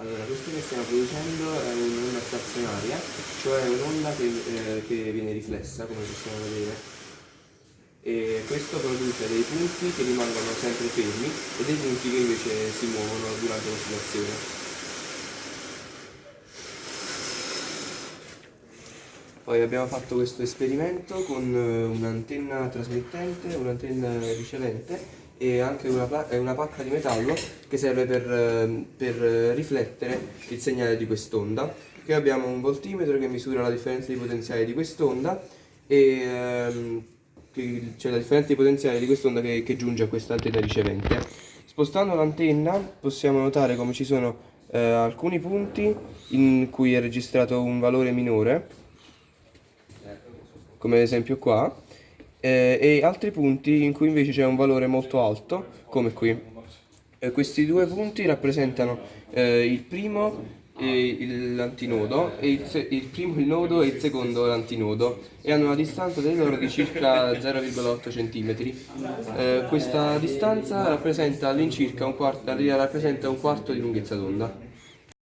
Allora, questo che stiamo producendo è un'onda stazionaria, cioè un'onda che, eh, che viene riflessa, come possiamo vedere. E questo produce dei punti che rimangono sempre fermi e dei punti che invece si muovono durante l'oscillazione. Poi abbiamo fatto questo esperimento con eh, un'antenna trasmittente, un'antenna ricevente e anche una, una, pacca di metallo che serve per, eh, per, riflettere il segnale di quest'onda. Qui abbiamo un voltimetro che misura la differenza di potenziale di quest'onda e ehm, c'è la differenza di potenziale di quest'onda che, che, giunge a questa antenna ricevente. Spostando l'antenna possiamo notare come ci sono eh, alcuni punti in cui è registrato un valore minore, come ad esempio qua, eh, e altri punti in cui invece c'è un valore molto alto, come qui. Eh, questi due punti rappresentano eh, il primo l'antinodo e il, il, primo il nodo e il secondo l'antinodo e hanno una distanza tra loro di circa 0,8 cm. Eh, questa distanza rappresenta all'incirca un, rappresenta un quarto di lunghezza d'onda.